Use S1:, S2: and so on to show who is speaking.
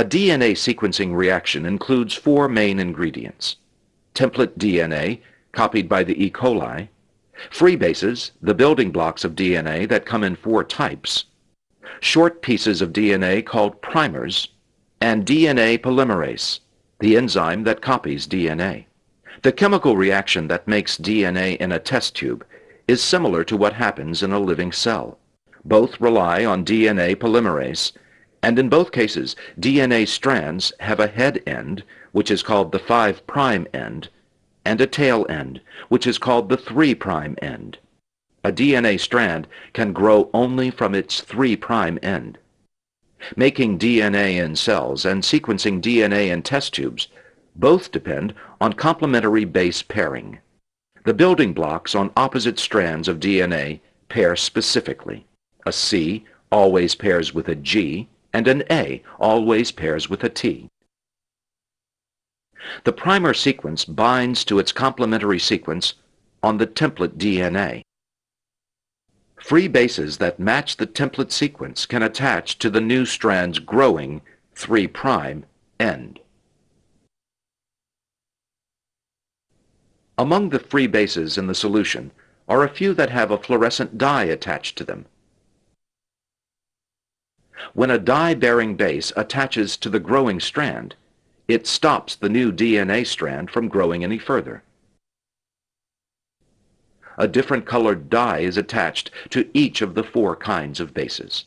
S1: A DNA sequencing reaction includes four main ingredients. Template DNA, copied by the E. coli, free bases, the building blocks of DNA that come in four types, short pieces of DNA called primers, and DNA polymerase, the enzyme that copies DNA. The chemical reaction that makes DNA in a test tube is similar to what happens in a living cell. Both rely on DNA polymerase, and in both cases, DNA strands have a head end, which is called the 5' end, and a tail end, which is called the 3' end. A DNA strand can grow only from its 3' end. Making DNA in cells and sequencing DNA in test tubes both depend on complementary base pairing. The building blocks on opposite strands of DNA pair specifically. A C always pairs with a G, and an A always pairs with a T. The primer sequence binds to its complementary sequence on the template DNA. Free bases that match the template sequence can attach to the new strand's growing 3' end. Among the free bases in the solution are a few that have a fluorescent dye attached to them. When a dye-bearing base attaches to the growing strand, it stops the new DNA strand from growing any further. A different colored dye is attached to each of the four kinds of bases.